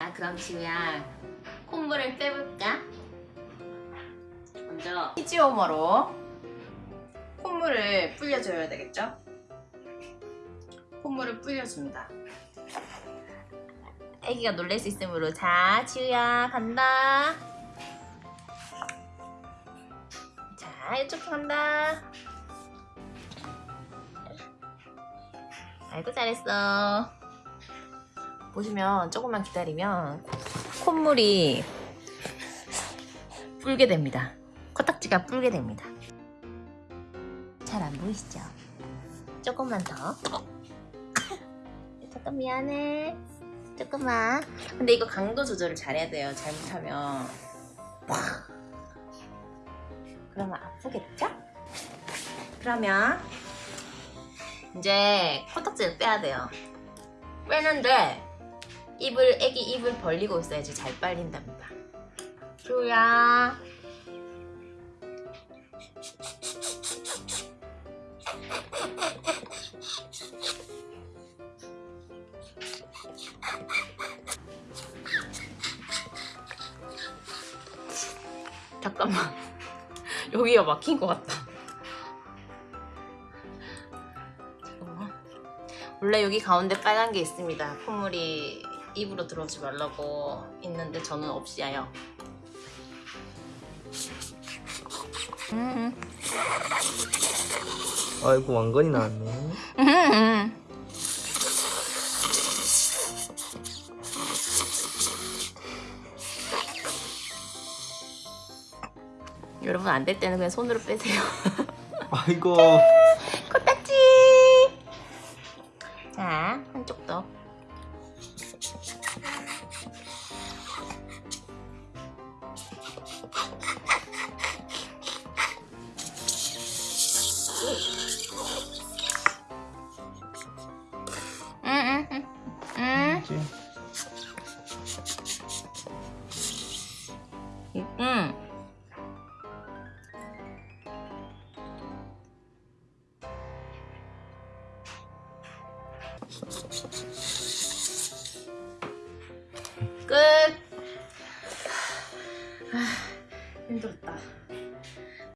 자, 그럼 지우야 콧물을 빼볼까? 먼저 피지오머로 콧물을 불려줘야 되겠죠? 콧물을 불려줍니다. 애기가 놀랄 수 있으므로 자 지우야 간다. 자 이쪽 간다. 아이고 잘했어. 보시면 조금만 기다리면 콧물이 불게 됩니다. 코딱지가 불게 됩니다. 잘 안 보이시죠? 조금만 더. 잠깐 미안해. 조금만. 근데 이거 강도 조절을 잘해야 돼요. 잘못하면. 팍! 그러면 아프겠죠? 그러면 이제 코딱지를 빼야 돼요. 빼는데 입을 애기 입을 벌리고 있어야지 잘 빨린답니다. 주야. 잠깐만 여기가 막힌 것 같다. 잠깐만. 원래 여기 가운데 빨간 게 있습니다. 콧물이 입으로 들어오지 말라고 있는데 저는 없이요. 음. 아이고 왕건이 나왔네. 음. 여러분 안 될 때는 그냥 손으로 빼세요. 아이고 코딱지. 자 한쪽 더. 응. 뭐지? 응.